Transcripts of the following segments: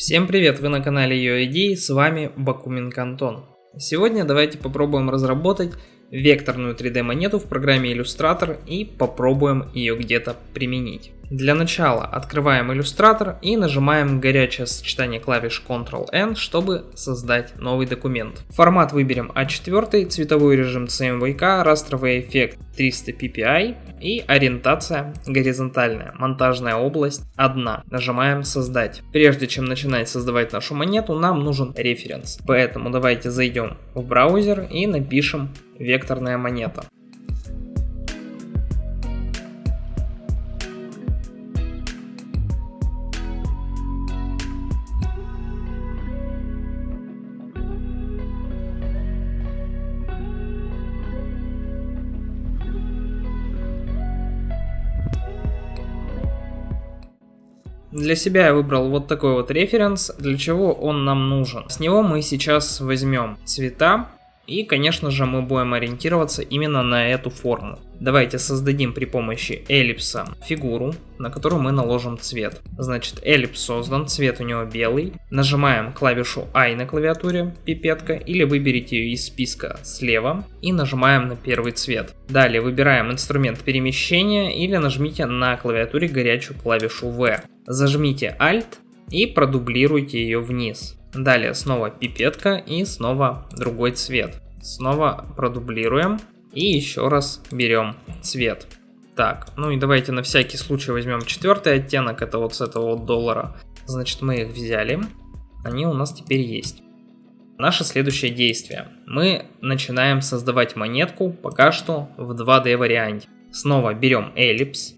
Всем привет, вы на канале UID, с вами Бакуменко Антон. Сегодня давайте попробуем разработать векторную 3D монету в программе Illustrator и попробуем ее где-то применить. Для начала открываем Illustrator и нажимаем горячее сочетание клавиш Ctrl-N, чтобы создать новый документ. Формат выберем А4, цветовой режим CMYK, растровый эффект 300 ppi и ориентация горизонтальная, монтажная область 1. Нажимаем создать. Прежде чем начинать создавать нашу монету, нам нужен референс. Поэтому давайте зайдем в браузер и напишем векторная монета. Для себя я выбрал вот такой вот референс, для чего он нам нужен. С него мы сейчас возьмем цвета, и, конечно же, мы будем ориентироваться именно на эту форму. Давайте создадим при помощи эллипса фигуру, на которую мы наложим цвет. Значит, эллипс создан, цвет у него белый. Нажимаем клавишу I на клавиатуре, пипетка, или выберите ее из списка слева и нажимаем на первый цвет. Далее выбираем инструмент перемещения или нажмите на клавиатуре горячую клавишу V. Зажмите Alt и продублируйте ее вниз. Далее снова пипетка и снова другой цвет. Снова продублируем и еще раз берем цвет. Так, ну и давайте на всякий случай возьмем четвертый оттенок, это вот с этого вот доллара. Значит, мы их взяли, они у нас теперь есть. Наше следующее действие. Мы начинаем создавать монетку пока что в 2D варианте. Снова берем эллипс,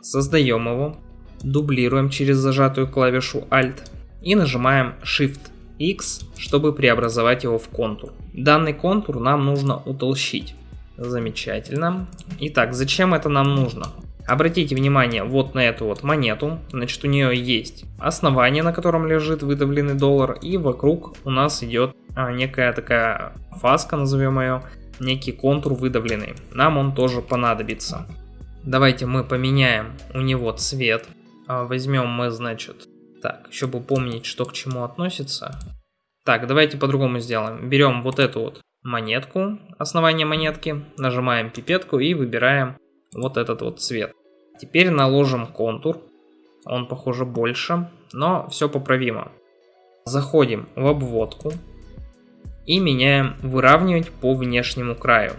создаем его, дублируем через зажатую клавишу Alt и нажимаем Shift X, чтобы преобразовать его в контур. Данный контур нам нужно утолщить. Замечательно. Итак, зачем это нам нужно? Обратите внимание вот на эту вот монету, значит у нее есть основание, на котором лежит выдавленный доллар, и вокруг у нас идет а, некая такая фаска, назовем ее, некий контур выдавленный. Нам он тоже понадобится. Давайте мы поменяем у него цвет. А, возьмем мы, значит, так, еще бы помнить, что к чему относится. Так, давайте по-другому сделаем. Берем вот эту вот монетку, основание монетки, нажимаем пипетку и выбираем вот этот вот цвет. Теперь наложим контур. Он, похоже, больше, но все поправимо. Заходим в обводку и меняем выравнивать по внешнему краю.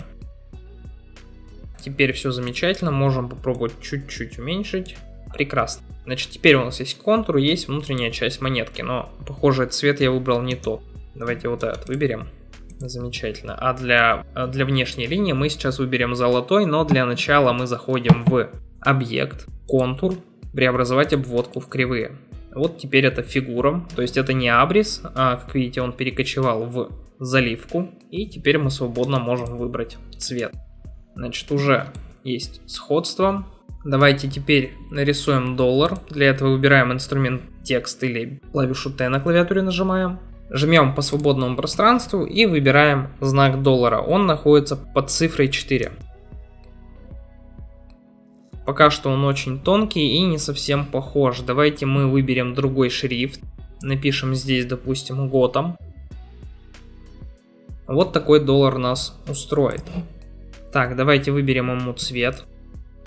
Теперь все замечательно, можем попробовать чуть-чуть уменьшить. Прекрасно. Значит, теперь у нас есть контур, есть внутренняя часть монетки, но, похоже, цвет я выбрал не тот. Давайте вот этот выберем. Замечательно. А для, для внешней линии мы сейчас выберем золотой, но для начала мы заходим в объект, контур, преобразовать обводку в кривые. Вот теперь это фигура, то есть это не абрис, а как видите он перекочевал в заливку. И теперь мы свободно можем выбрать цвет. Значит уже есть сходство, Давайте теперь нарисуем доллар. Для этого выбираем инструмент текст или клавишу T на клавиатуре нажимаем. Жмем по свободному пространству и выбираем знак доллара. Он находится под цифрой 4. Пока что он очень тонкий и не совсем похож. Давайте мы выберем другой шрифт. Напишем здесь, допустим, готом. Вот такой доллар нас устроит. Так, давайте выберем ему цвет.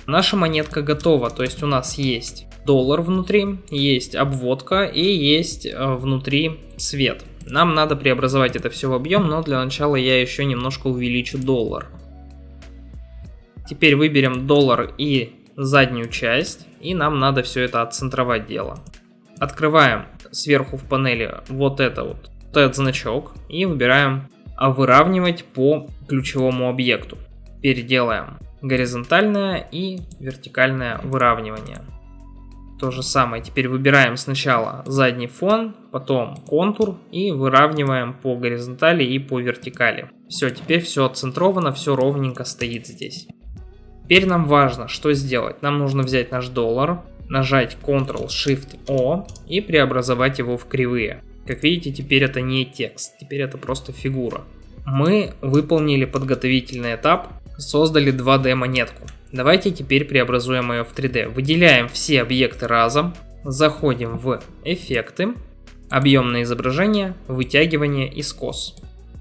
Наша монетка готова, то есть у нас есть доллар внутри, есть обводка и есть э, внутри цвет. Нам надо преобразовать это все в объем, но для начала я еще немножко увеличу доллар. Теперь выберем доллар и заднюю часть, и нам надо все это отцентровать дело. Открываем сверху в панели вот это вот, вот этот значок и выбираем выравнивать по ключевому объекту. Переделаем горизонтальное и вертикальное выравнивание. То же самое, теперь выбираем сначала задний фон, потом контур и выравниваем по горизонтали и по вертикали. Все, теперь все отцентровано, все ровненько стоит здесь. Теперь нам важно, что сделать. Нам нужно взять наш доллар, нажать Ctrl-Shift-O и преобразовать его в кривые. Как видите, теперь это не текст, теперь это просто фигура. Мы выполнили подготовительный этап, создали 2D монетку. Давайте теперь преобразуем ее в 3D. Выделяем все объекты разом, заходим в эффекты объемное изображение, вытягивание и скос.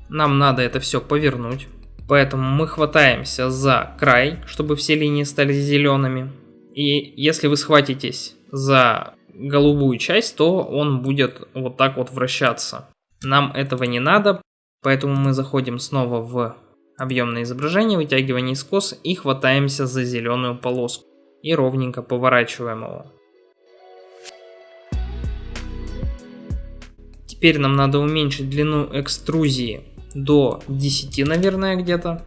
Нам надо это все повернуть, поэтому мы хватаемся за край, чтобы все линии стали зелеными. И если вы схватитесь за голубую часть, то он будет вот так вот вращаться. Нам этого не надо, поэтому мы заходим снова в объемное изображение, вытягивание скос и хватаемся за зеленую полоску и ровненько поворачиваем его. Теперь нам надо уменьшить длину экструзии до 10, наверное, где-то.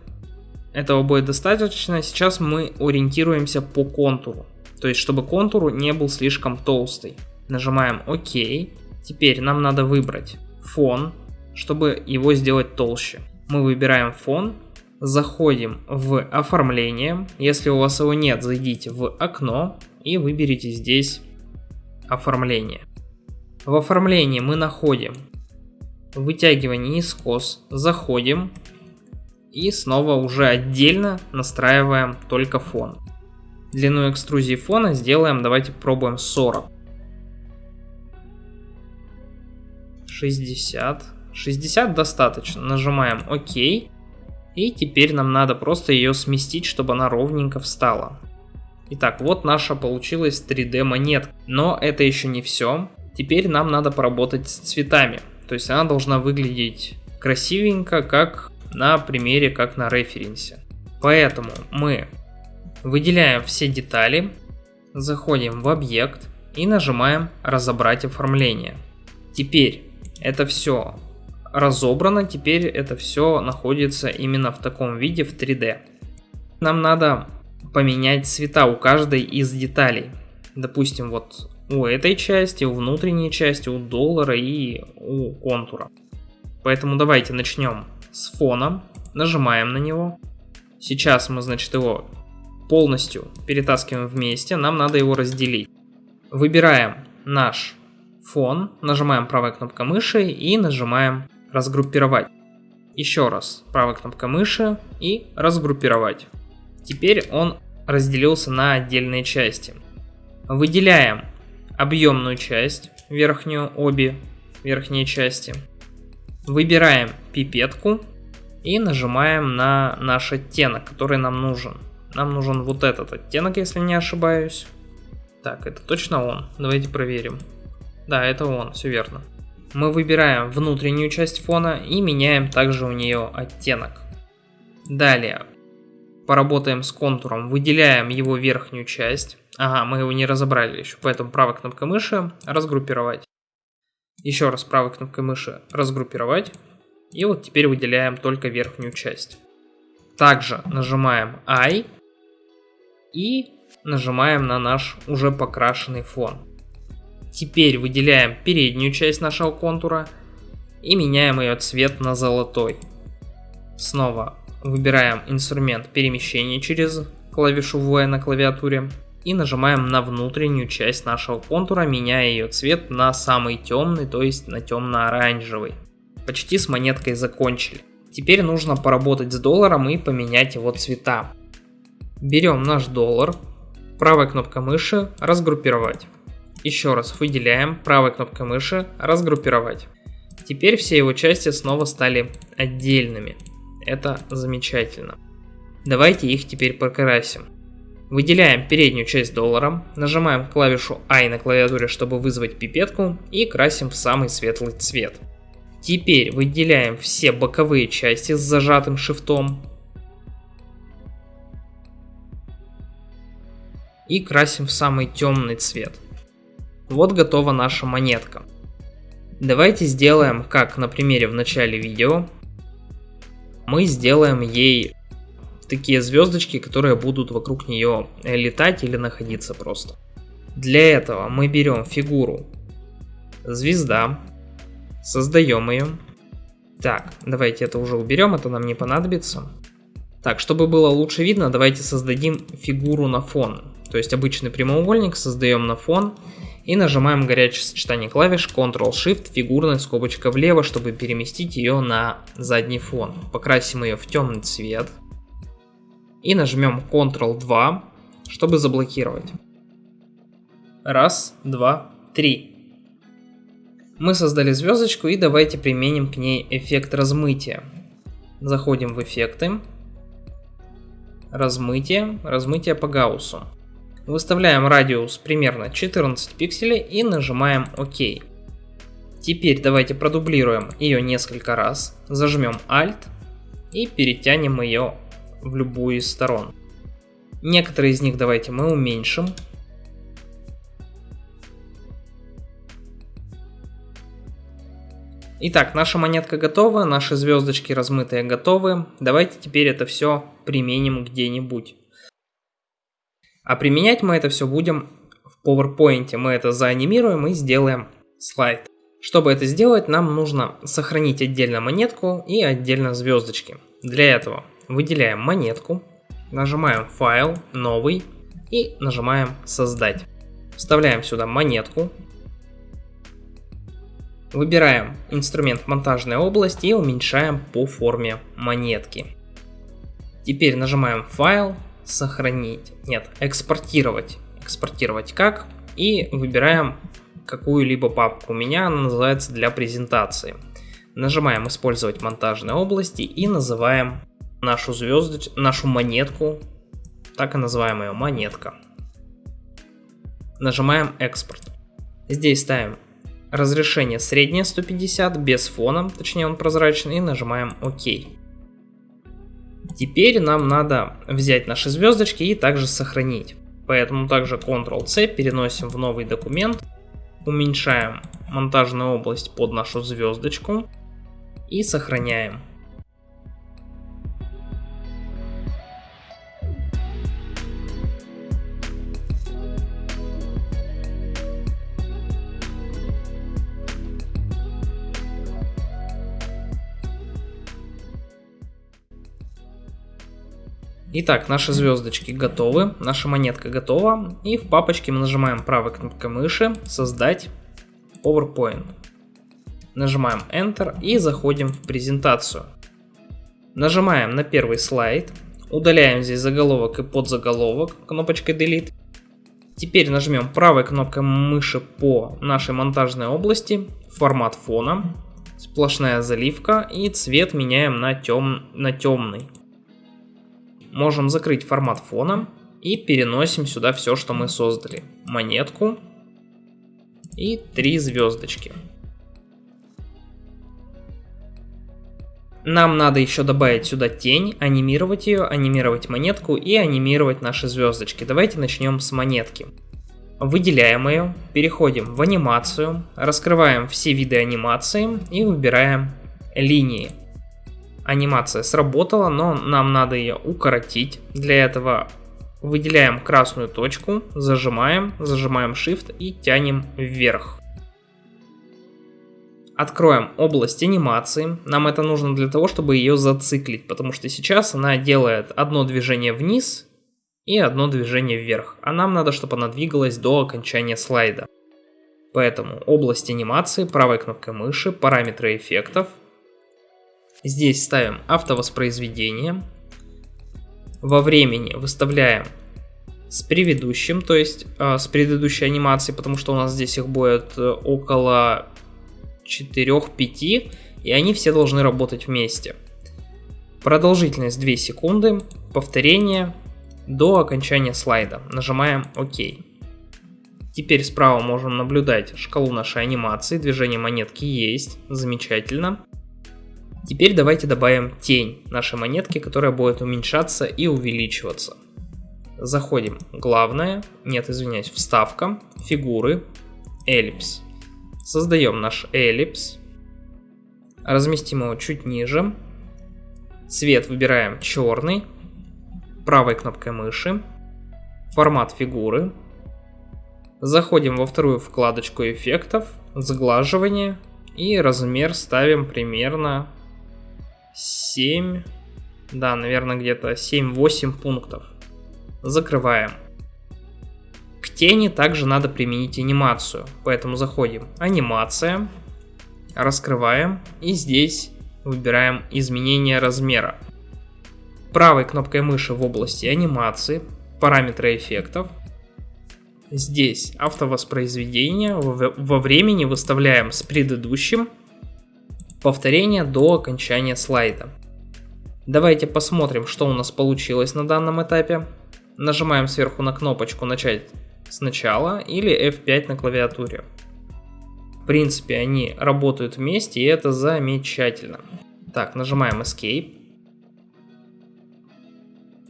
Этого будет достаточно. Сейчас мы ориентируемся по контуру. То есть, чтобы контур не был слишком толстый. Нажимаем ОК. Теперь нам надо выбрать фон, чтобы его сделать толще. Мы выбираем фон, заходим в оформление. Если у вас его нет, зайдите в окно и выберите здесь оформление. В оформлении мы находим вытягивание и скос, заходим и снова уже отдельно настраиваем только фон. Длину экструзии фона сделаем, давайте пробуем 40. 60. 60 достаточно. Нажимаем ОК. И теперь нам надо просто ее сместить, чтобы она ровненько встала. Итак, вот наша получилась 3D монетка. Но это еще не все. Теперь нам надо поработать с цветами. То есть она должна выглядеть красивенько, как на примере, как на референсе. Поэтому мы выделяем все детали, заходим в объект и нажимаем «Разобрать оформление». Теперь это все разобрано, теперь это все находится именно в таком виде в 3D. Нам надо поменять цвета у каждой из деталей. Допустим, вот у этой части, у внутренней части, у доллара и у контура. Поэтому давайте начнем с фона, нажимаем на него. Сейчас мы, значит, его полностью перетаскиваем вместе, нам надо его разделить. Выбираем наш фон, нажимаем правой кнопкой мыши и нажимаем разгруппировать. Еще раз правой кнопкой мыши и разгруппировать. Теперь он разделился на отдельные части. Выделяем объемную часть, верхнюю, обе верхние части. Выбираем пипетку и нажимаем на наш оттенок, который нам нужен. Нам нужен вот этот оттенок, если не ошибаюсь. Так, это точно он. Давайте проверим. Да, это он, все верно. Мы выбираем внутреннюю часть фона и меняем также у нее оттенок. Далее, поработаем с контуром, выделяем его верхнюю часть. Ага, мы его не разобрали еще, поэтому правой кнопкой мыши разгруппировать. Еще раз правой кнопкой мыши разгруппировать. И вот теперь выделяем только верхнюю часть. Также нажимаем I и нажимаем на наш уже покрашенный фон. Теперь выделяем переднюю часть нашего контура и меняем ее цвет на золотой. Снова выбираем инструмент перемещения через клавишу V на клавиатуре и нажимаем на внутреннюю часть нашего контура, меняя ее цвет на самый темный, то есть на темно-оранжевый. Почти с монеткой закончили. Теперь нужно поработать с долларом и поменять его цвета. Берем наш доллар, правой кнопкой мыши разгруппировать. Еще раз выделяем правой кнопкой мыши разгруппировать. Теперь все его части снова стали отдельными. Это замечательно. Давайте их теперь покрасим. Выделяем переднюю часть доллара, нажимаем клавишу I на клавиатуре, чтобы вызвать пипетку и красим в самый светлый цвет. Теперь выделяем все боковые части с зажатым шифтом и красим в самый темный цвет. Вот готова наша монетка. Давайте сделаем, как на примере в начале видео. Мы сделаем ей такие звездочки, которые будут вокруг нее летать или находиться просто. Для этого мы берем фигуру звезда, создаем ее. Так, давайте это уже уберем, это нам не понадобится. Так, чтобы было лучше видно, давайте создадим фигуру на фон. То есть обычный прямоугольник создаем на фон и нажимаем горячее сочетание клавиш Ctrl-Shift, фигурная скобочка влево, чтобы переместить ее на задний фон. Покрасим ее в темный цвет и нажмем Ctrl-2, чтобы заблокировать. Раз, два, три. Мы создали звездочку и давайте применим к ней эффект размытия. Заходим в эффекты. Размытие. Размытие по Гауссу. Выставляем радиус примерно 14 пикселей и нажимаем ОК. Теперь давайте продублируем ее несколько раз. Зажмем Alt и перетянем ее в любую из сторон. Некоторые из них давайте мы уменьшим. Итак, наша монетка готова, наши звездочки размытые готовы. Давайте теперь это все применим где-нибудь. А применять мы это все будем в PowerPoint. Мы это заанимируем и сделаем слайд. Чтобы это сделать, нам нужно сохранить отдельно монетку и отдельно звездочки. Для этого выделяем монетку, нажимаем файл, новый и нажимаем создать. Вставляем сюда монетку, Выбираем инструмент монтажная область и уменьшаем по форме монетки. Теперь нажимаем файл, сохранить, нет, экспортировать. Экспортировать как? И выбираем какую-либо папку. У меня она называется для презентации. Нажимаем использовать монтажные области и называем нашу звездоч... нашу монетку, так и называем ее монетка. Нажимаем экспорт. Здесь ставим Разрешение среднее 150, без фона, точнее он прозрачный, и нажимаем ОК. Теперь нам надо взять наши звездочки и также сохранить. Поэтому также Ctrl-C переносим в новый документ, уменьшаем монтажную область под нашу звездочку и сохраняем. Итак, наши звездочки готовы, наша монетка готова. И в папочке мы нажимаем правой кнопкой мыши «Создать PowerPoint». Нажимаем Enter и заходим в презентацию. Нажимаем на первый слайд, удаляем здесь заголовок и подзаголовок кнопочкой Delete. Теперь нажмем правой кнопкой мыши по нашей монтажной области, формат фона, сплошная заливка и цвет меняем на, тем, на темный можем закрыть формат фона и переносим сюда все, что мы создали. Монетку и три звездочки. Нам надо еще добавить сюда тень, анимировать ее, анимировать монетку и анимировать наши звездочки. Давайте начнем с монетки. Выделяем ее, переходим в анимацию, раскрываем все виды анимации и выбираем линии анимация сработала, но нам надо ее укоротить. Для этого выделяем красную точку, зажимаем, зажимаем Shift и тянем вверх. Откроем область анимации. Нам это нужно для того, чтобы ее зациклить, потому что сейчас она делает одно движение вниз и одно движение вверх. А нам надо, чтобы она двигалась до окончания слайда. Поэтому область анимации, правой кнопкой мыши, параметры эффектов, Здесь ставим автовоспроизведение. Во времени выставляем с предыдущим, то есть э, с предыдущей анимацией, потому что у нас здесь их будет э, около 4-5, и они все должны работать вместе. Продолжительность 2 секунды, повторение до окончания слайда. Нажимаем ОК. Теперь справа можем наблюдать шкалу нашей анимации, движение монетки есть, замечательно. Теперь давайте добавим тень нашей монетки, которая будет уменьшаться и увеличиваться. Заходим. Главное, нет, извиняюсь, вставка, фигуры, эллипс. Создаем наш эллипс, разместим его чуть ниже, цвет выбираем черный, правой кнопкой мыши, формат фигуры, заходим во вторую вкладочку эффектов, сглаживание и размер ставим примерно 7, да, наверное, где-то 7-8 пунктов. Закрываем. К тени также надо применить анимацию, поэтому заходим анимация, раскрываем и здесь выбираем изменение размера. Правой кнопкой мыши в области анимации, параметры эффектов, Здесь автовоспроизведение во времени выставляем с предыдущим. Повторение до окончания слайда. Давайте посмотрим, что у нас получилось на данном этапе. Нажимаем сверху на кнопочку «Начать сначала» или F5 на клавиатуре. В принципе, они работают вместе, и это замечательно. Так, нажимаем Escape.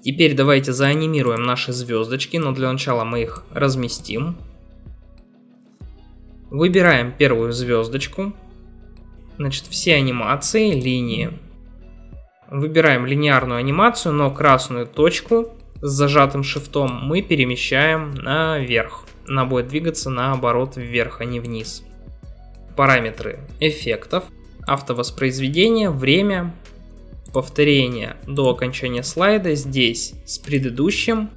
Теперь давайте заанимируем наши звездочки, но для начала мы их разместим. Выбираем первую звездочку. Значит, все анимации, линии. Выбираем линейную анимацию, но красную точку с зажатым шифтом мы перемещаем наверх. Она будет двигаться наоборот вверх, а не вниз. Параметры эффектов, автовоспроизведение, время, повторение до окончания слайда здесь с предыдущим.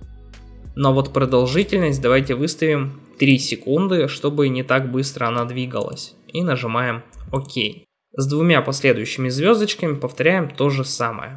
Но вот продолжительность давайте выставим 3 секунды, чтобы не так быстро она двигалась. И нажимаем ОК. С двумя последующими звездочками повторяем то же самое.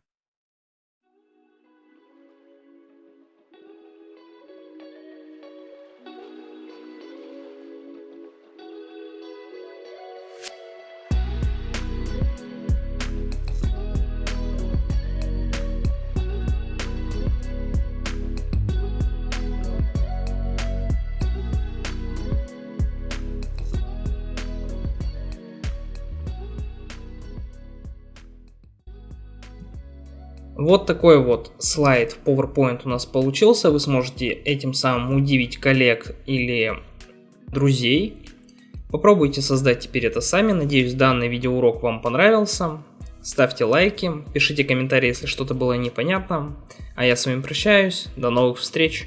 Вот такой вот слайд в PowerPoint у нас получился. Вы сможете этим самым удивить коллег или друзей. Попробуйте создать теперь это сами. Надеюсь, данный видеоурок вам понравился. Ставьте лайки, пишите комментарии, если что-то было непонятно. А я с вами прощаюсь. До новых встреч.